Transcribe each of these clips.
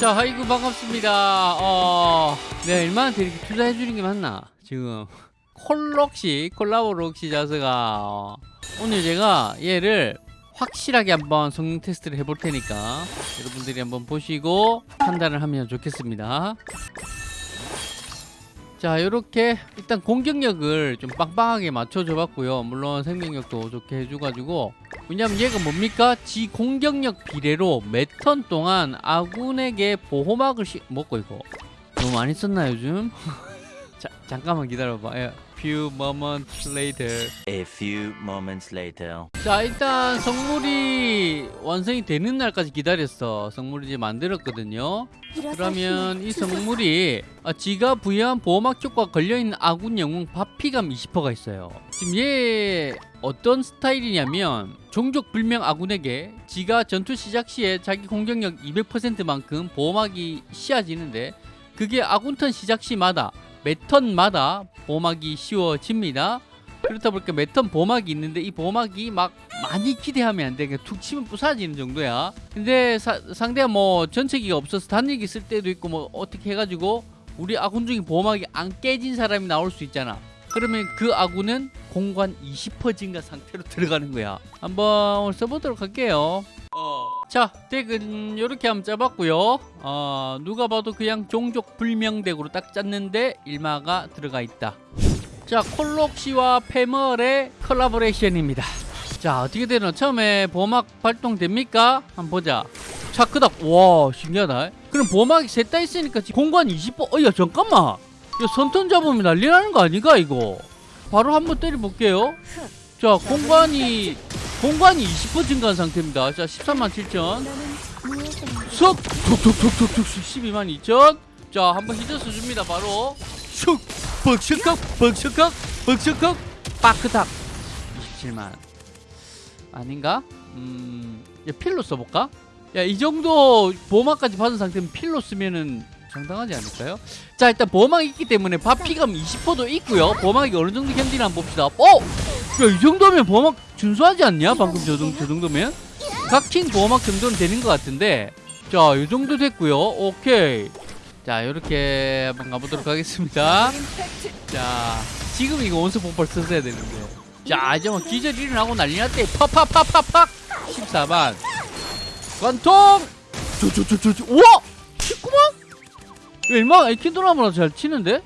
자, 아이고 반갑습니다. 어, 내가 얼마한테 이렇게 투자해 주는 게 맞나? 지금 콜록시 콜라보 록시 자스가 어, 오늘 제가 얘를 확실하게 한번 성능 테스트를 해볼 테니까 여러분들이 한번 보시고 판단을 하면 좋겠습니다. 자 이렇게 일단 공격력을 좀 빵빵하게 맞춰줘 봤고요. 물론 생명력도 좋게 해줘가지고. 왜냐면 얘가 뭡니까? 지 공격력 비례로 몇 턴 동안 아군에게 보호막을 시... 먹고 이거? 너무 많이 썼나 요즘? 자 잠깐만 기다려봐. 예. Few moments later. A few moments later. 자 일단 성물이 완성이 되는 날까지 기다렸어. 성물을 이제 만들었거든요. 그러면 이 성물이 아, 지가 부여한 보호막 효과가 걸려있는 아군 영웅 바피감 20%가 있어요. 지금 얘 어떤 스타일이냐면 종족 불명 아군에게 지가 전투 시작 시에 자기 공격력 200%만큼 보호막이 씌워지는데 그게 아군턴 시작 시마다 매 턴마다 보호막이 씌워집니다 그렇다 보니까 매턴 보호막이 있는데 이 보호막이 막 많이 기대하면 안 돼. 그냥 툭 치면 부사지는 정도야. 근데 사, 상대가 뭐 전체기가 없어서 단일기 쓸 때도 있고 뭐 어떻게 해가지고 우리 아군 중에 보호막이 안 깨진 사람이 나올 수 있잖아. 그러면 그 아군은 공간 20% 증가 상태로 들어가는 거야. 한번 써보도록 할게요. 자, 덱은 이렇게 한번 짜봤고요. 어, 누가 봐도 그냥 종족 불명 덱으로 딱 짰는데 일마가 들어가 있다. 자, 콜록시와 페멀의 collaboration입니다. 자, 어떻게 되나? 처음에 보호막 발동됩니까? 한번 보자. 자, 끄덕. 와, 신기하다. 그럼 보호막이 셋 다 있으니까 지금 공간 20%. 어, 야, 잠깐만. 야, 선턴 잡으면 난리 나는 거 아닌가, 이거? 바로 한번 때려볼게요. 자, 공간이, 공간이 20% 증가한 상태입니다. 자, 13만 7천. 석! 툭툭툭툭툭 12만 2천. 자, 한번 히저스 줍니다, 바로. 슉! 벅셔컥! 벅셔컥! 벅셔컥! 빠크닥! 27만. 아닌가? 음, 야, 필로 써볼까? 야, 이 정도 보호막까지 받은 상태면 필로 쓰면은 상당하지 않을까요? 자, 일단 보호막이 있기 때문에 바피감 20%도 있고요. 보호막이 어느 정도 견디나 봅시다. 어? 야, 이 정도면 보호막 준수하지 않냐? 방금 저, 저 정도면? 각킹 보호막 정도는 되는 것 같은데. 자, 이 정도 됐고요. 오케이. 자, 이렇게 한번 가보도록 하겠습니다. 자, 지금 이거 원수 폭발 썼어야 되는데. 자, 이제 뭐 기절 일어나고 난리 났대. 팍팍팍팍팍! 14만. 관통! 우와! 19만? 얼마 에키드나보다 잘 치는데?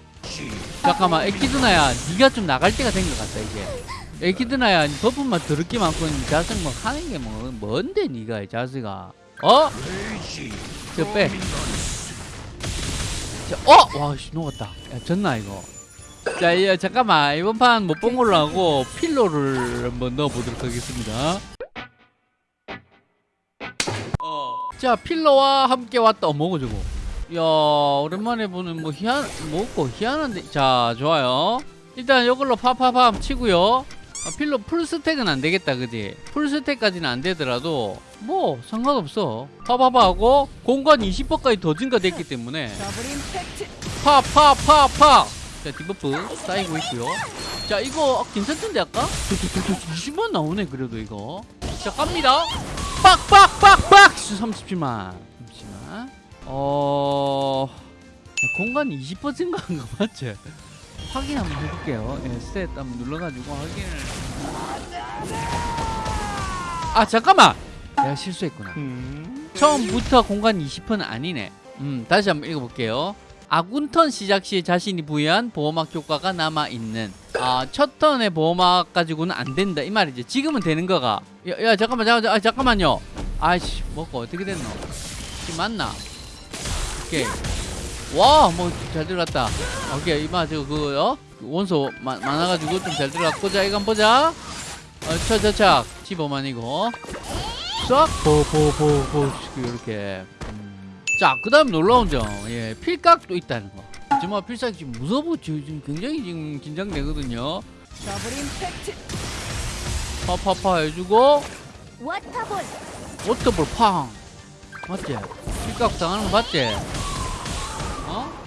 잠깐만 에키드나야 네가 좀 나갈 때가 된 것 같다 이제 에키드나야 buff만 더럽게 많고 자석 뭐 하는 게 뭐 뭔데 네가 이 자스가 어? 저 빼. 자, 어? 와, 씨, 녹았다. 야, 졌나, 이거? 자, 야, 잠깐만. 이번 판 못 본 걸로 하고, 필로를 한번 넣어보도록 하겠습니다. 자, 필로와 함께 왔다. 어, 뭐고, 저거? 야, 오랜만에 보는 뭐, 희한, 뭐고, 희한한데. 자, 좋아요. 일단 이걸로 파파팜 치고요. 아, 필로 full stack은 안 되겠다, 그지? full stack까지는 안 되더라도, 뭐, 상관없어. 파파파 하고, 공간 20%까지 더 증가됐기 때문에, 파, 파, 파, 파! 자, debuff 쌓이고 있고요. 자, 이거 괜찮던데, 아까? 20만 나오네, 그래도 이거. 자, 갑니다. 빡, 빡, 빡, 빡! 37만. 잠시만. 어, 공간 20% 증가한 거 맞지? 확인 한번 해볼게요. 예, stat 한번 눌러가지고 확인을. 아 잠깐만. 내가 실수했구나. 처음부터 공간 20%는 아니네. 음, 다시 한번 읽어볼게요. 아군 턴 시작 시 자신이 부여한 보호막 효과가 남아 있는. 아, 첫 턴의 보호막 가지고는 안 된다 이 말이지. 지금은 되는 거가. 야, 야 잠깐만, 잠깐, 아, 잠깐만요. 아이씨, 먹고 어떻게 됐노? 지금 맞나? 오케이. 와, 뭐 잘 들어갔다. 오케이, 이마 저거 그거요. 원소 마, 많아가지고 좀 잘 들어갔고, 자 이거 한번 보자. 어, 차차차, 15만이고. 싹, 보보보보 이렇게. 음. 자, 그 다음 놀라운 점, 예, 필각도 있다는 거. 정말 필살기 지금 무서워 지금 굉장히 지금 긴장되거든요. 파파파 해주고 water ball water ball 팡 맞지? 필각 당하는 거 맞지?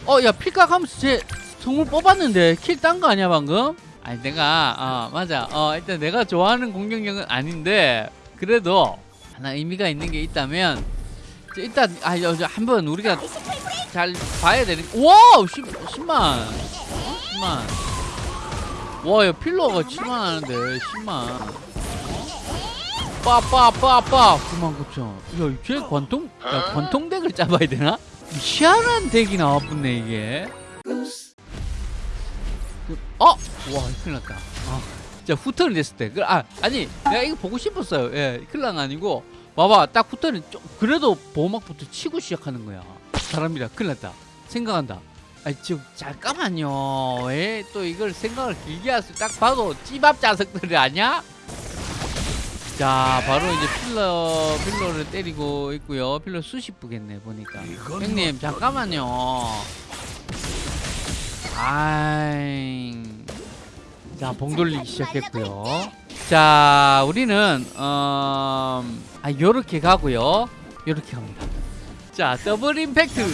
어? 어, 야, 필각 하면서 제 성물 뽑았는데 kill 딴 거 아니야, 방금? 아니, 내가, 어, 맞아. 어, 일단 내가 좋아하는 공격력은 아닌데, 그래도 하나 의미가 있는 게 있다면, 자, 일단 아 한번 우리가 잘 봐야 되는. 와, 10, 10만. 10만. 와, 야 필러가 7만 하는데 10만. 빠빠빠빠 9만 9천. 야, 쟤 관통 야, 관통 덱을 잡아야 되나? 희한한 덱이 나왔네 이게. 그- 어, 와, 큰일 났다. 아, 진짜 후턴이 됐을 때. 그, 아, 아니, 내가 이거 보고 싶었어요. 예, 큰일 난거 아니고. 봐봐, 딱 후턴이 좀, 그래도 보호막부터 치고 시작하는 거야. 사람이라 큰일 났다. 생각한다. 아, 지금 잠깐만요. 왜또 이걸 생각을 길게 하세요? 딱 봐도 찌밥 자석들이 아니야? 자, 바로 이제 필러, 필러를 때리고 있고요. 필러 수십 부겠네, 보니까. 형님, 잠깐만요. 아이. 자, 봉 돌리기 시작했고요. 자, 우리는 어, 아 요렇게 가고요. 요렇게 갑니다. 자, 더블 임팩트.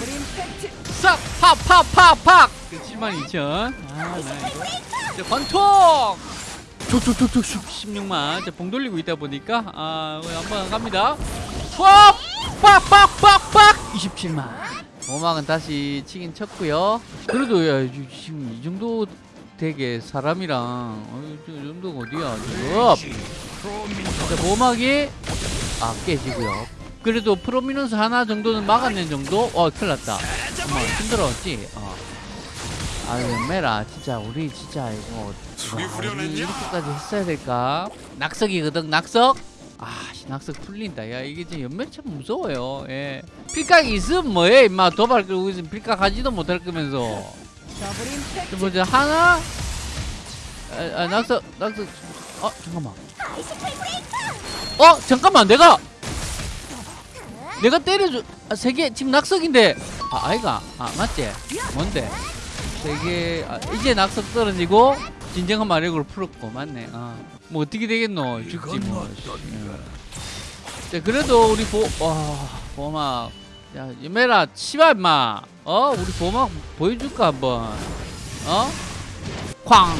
싹! 팍! 팍! 팍! 팍! 72,000. 아, 나 이거. 자, 관통! 툭툭툭툭 16만. 자, 봉 돌리고 있다 보니까 아, 이거 한번 갑니다. 팍! 27만. 오막은 다시 치긴 쳤고요. 그래도 야, 이- 지금 이 정도 되게 사람이랑 어, 저 정도가 어디야 지금? 자, 보막이 아 깨지고요. 그래도 프로미넌스 하나 정도는 막아낸 정도? 어 큰일 났다. 어머 힘들었지? 어. 아유 매라. 진짜 우리 진짜 이거 와, 우리 이렇게까지 했어야 될까? 낙석이거든 낙석? 아 씨, 낙석 풀린다. 야 이게 지금 연매 참 무서워요. 예. 필각이 있으면 뭐해? 임마 도발 끌고 있으면 필각 하지도 못할 거면서. 자, 보자 하나. 아, 아 낙석 낙석. 어 잠깐만. 어 잠깐만 내가! 내가 때려줘. 아, 세개 지금 낙석인데. 아 아이가. 아 맞지? 뭔데 세개 아, 이제 낙석 떨어지고 진정한 마력으로 풀었고 맞네 아 뭐 어떻게 되겠노 죽지 뭐 씨. 예. 자 그래도 우리 보 와 보막 야 예매라 치마 임마 어 우리 보막 보여줄까 한번 어? 쾅!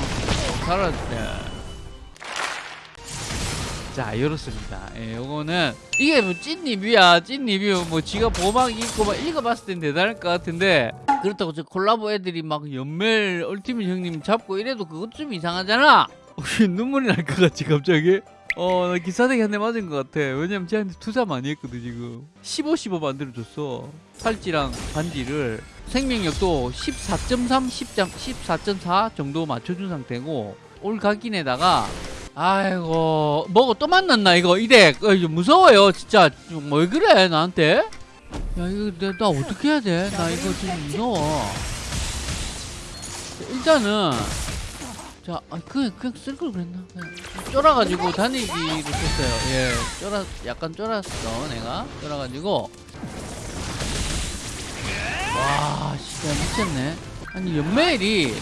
살았대. 자, 이렇습니다. 예, 요거는, 이게 뭐, 찐 리뷰야, 찐 리뷰. 뭐, 지가 보막 읽고 막 읽어봤을 땐 대단할 것 같은데, 그렇다고 저 콜라보 애들이 막 연멜 얼티밋 형님 잡고 이래도 그것 좀 이상하잖아? 눈물이 날 것 같지, 갑자기? 어, 나 기사대기 한 대 맞은 것 같아. 왜냐면 쟤한테 투자 많이 했거든, 지금. 15, 15 만들어줬어. 팔찌랑 반지를. 생명력도 14.3, 10점, 14.4 정도 맞춰준 상태고, 올 각인에다가, 아이고, 뭐고 또 만났나, 이거, 이덱. 어, 무서워요, 진짜. 뭐 그래, 나한테? 야, 이거, 내, 나 어떻게 해야 돼? 나 이거 지금 무서워. 일단은, 자, 아, 그냥, 그냥 쓸 걸 그랬나? 그냥 쫄아가지고 다니기로 썼어요. 예, 쫄아, 약간 쫄았어, 내가. 쫄아가지고. 와, 진짜 미쳤네. 아니, 연멜이.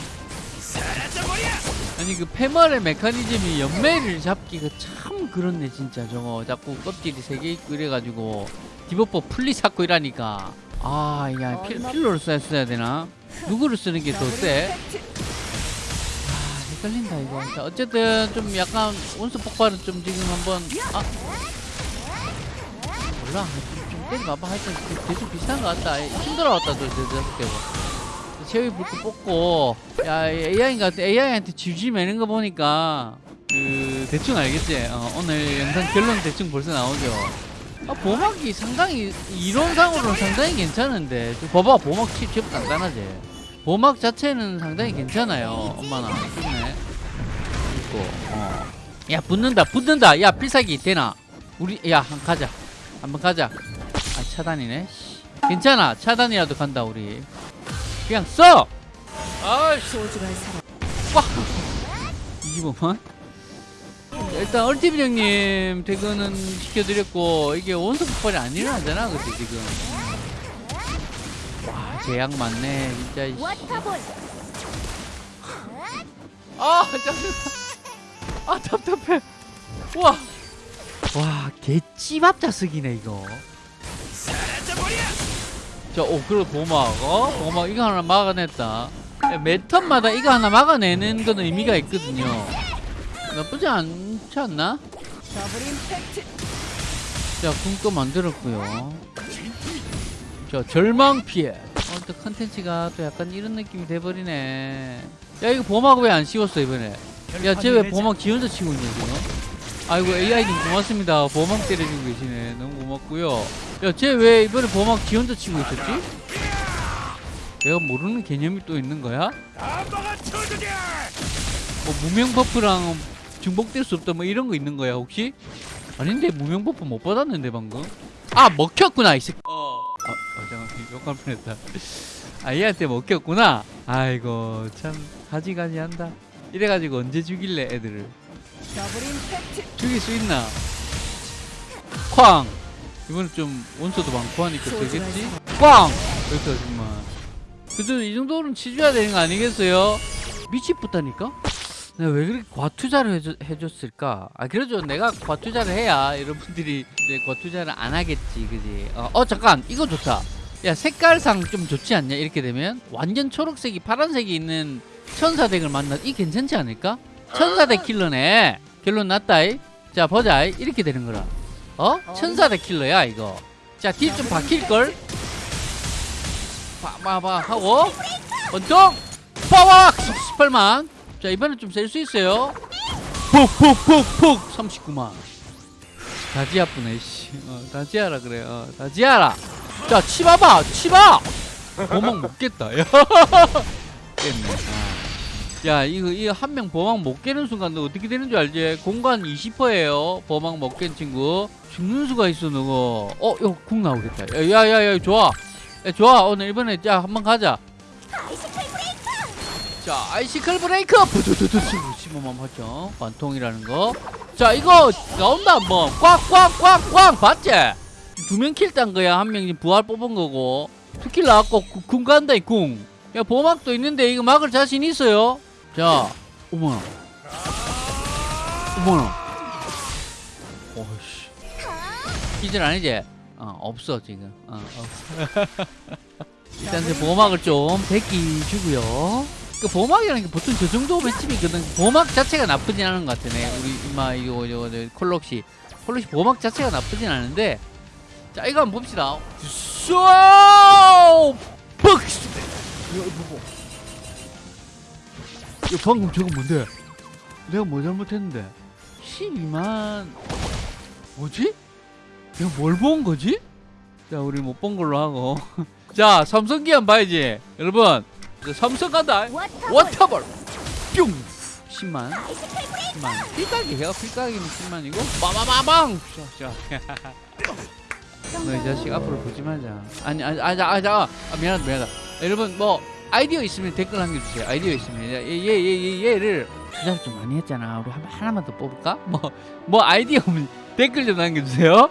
아니, 그 패멀의 메커니즘이 연멜을 잡기가 참 그렇네, 진짜. 저거 자꾸 껍질이 세 개 있고 이래가지고. 디버퍼 풀리 잡고 이라니까. 아, 야, 필, 필로를 써야, 써야 되나? 누구를 쓰는 게 더 세? 아, 헷갈린다, 이거. 자, 어쨌든 좀 약간 온수 폭발은 좀 지금 한번. 아. 몰라. 좀, 좀 때려봐봐. 하여튼 그- 계속 비슷한 것 같다. 힘들어왔다, 저, 저, 저, 저. 불고 뽑고. 야, 같아. AI한테 지지 매는 거 보니까. 그, 대충 알겠지? 어, 오늘 영상 결론 대충 벌써 나오죠. 아, 보막이 상당히, 이론상으로는 상당히 괜찮은데. 저 봐봐, 보막 칩, 칩 간단하지? 보막 자체는 상당히 괜찮아요. 엄마나. 좋네. 있고, 어. 야, 붙는다, 붙는다. 야, 필살기 되나? 우리, 야, 한 가자. 한번 가자. 아, 차단이네. 씨. 괜찮아. 차단이라도 간다, 우리. 그냥 써! 아이씨. 사람. 25만? 일단 얼티비 형님 퇴근은 시켜드렸고 이게 원소 폭발이 안 일어나잖아 그치 지금. 와 제약 많네 진짜 이씨. 아 짜증나 아 답답해. 우와. 와 개찌밥 자석이네 이거 자 오 그리고 보막 어 보막 이거 하나 막아냈다 야, 매 턴마다 이거 하나 막아내는 거는 의미가 있거든요 나쁘지 않지 않나? 자, 궁도 만들었고요. 자, 절망 피해. 어, 또 컨텐츠가 또 약간 이런 느낌이 돼버리네. 야, 이거 보막 왜 안 씌웠어, 이번에? 야, 쟤 왜 보막 지 혼자 치고 있냐, 지금? 아이고, AI님 고맙습니다. 보막 때려주고 계시네. 너무 고맙고요. 야, 쟤 왜 이번에 보막 지 혼자 치고 있었지? 내가 모르는 개념이 또 있는 거야? 뭐 무명 buff랑 중복될 수 없다 뭐 이런 거 있는 거야 혹시? 아닌데 무명 buff 못 받았는데 방금? 아 먹혔구나 이 새끼 어. 아, 아 잠깐 욕할 뻔했다 아 얘한테 먹혔구나 아이고 참 가지가지한다 이래가지고 언제 죽일래 애들을. 죽일 수 있나? 쾅 이번에 좀 원소도 많고 하니까 되겠지? 꽝! 그렇다 정말 그래도 이 정도는 치줘야 되는 거 아니겠어요? 미치겠다니까? 내가 왜 그렇게 과투자를 해줬, 해줬을까? 아 그래도 내가 과투자를 해야 여러분들이 이제 과투자를 안 하겠지 그지? 어, 어 잠깐 이거 좋다 야 색깔상 좀 좋지 않냐 이렇게 되면 완전 초록색이 파란색이 있는 천사덱을 만나 이 괜찮지 않을까? 천사덱 킬러네. 결론 났다이. 자 보자 이렇게 되는 거라. 어? 천사덱 킬러야 이거. 자 딜 좀 바뀔걸? 봐봐봐 하고. 원통! 빠박 18만. 자 이번엔 좀 셀 수 있어요. 푹푹푹푹. 39만. 다지아쁘네 씨. 어, 다지아라 그래. 어, 다지아라. 자 치봐봐 치봐! 보막 먹겠다. 야 깼네. 아. 야 이거 이거 한명 보막 못 깨는 순간 너 어떻게 되는 줄 알지? 공간 20%예요 보막 못깬 친구 죽는 수가 있어 너거 어궁 나오겠다 야야야 좋아 야, 좋아 오늘 이번에 자 한번 가자 자 아이시클 브레이크 부두두두 15만 8천 관통이라는 거 자 이거 나온다 한번 꽉꽉꽉꽉 봤지? 두 명 킬 딴 거야 한 명 부활 뽑은 거고 스킬 나왔고 구- 궁 간다 이궁 야 보막도 있는데 이거 막을 자신 있어요 자 어머나. 어머나. 오씨. 기절 아니지? 어 없어 지금. 어 없어. 일단 제 보막을 좀 베끼주고요. 그 보막이라는 게 보통 저 정도 맷집이거든. 보막 자체가 나쁘진 않은 것 같네 우리 이마 이거 이거 저 콜록시. 콜록시 보막 자체가 나쁘진 않은데 자 이거 한번 봅시다. 쏘! 퍽! 이거 보고 야 방금 저거 뭔데? 내가 뭐 잘못했는데? 12만. 뭐지? 내가 뭘 본 거지? 자 우리 못 본 걸로 하고. 자 삼성기 한번 봐야지. 여러분 삼성 간다. water. water ball. 뿅. 10만. 10만. 필각이 해요? 필각이면 10만이고? 빠바바방! 너이 자식 앞으로 보지 말자. 아니 아니 아니 아니 아, 아 미안하다 미안하다. 여러분 뭐 아이디어 있으면 댓글 남겨주세요. 아이디어 있으면. 얘얘얘 얘, 얘를 조작 좀 많이 했잖아. 우리 한, 하나만 더 뽑을까? 뭐뭐 아이디어 없으면 댓글 좀 남겨주세요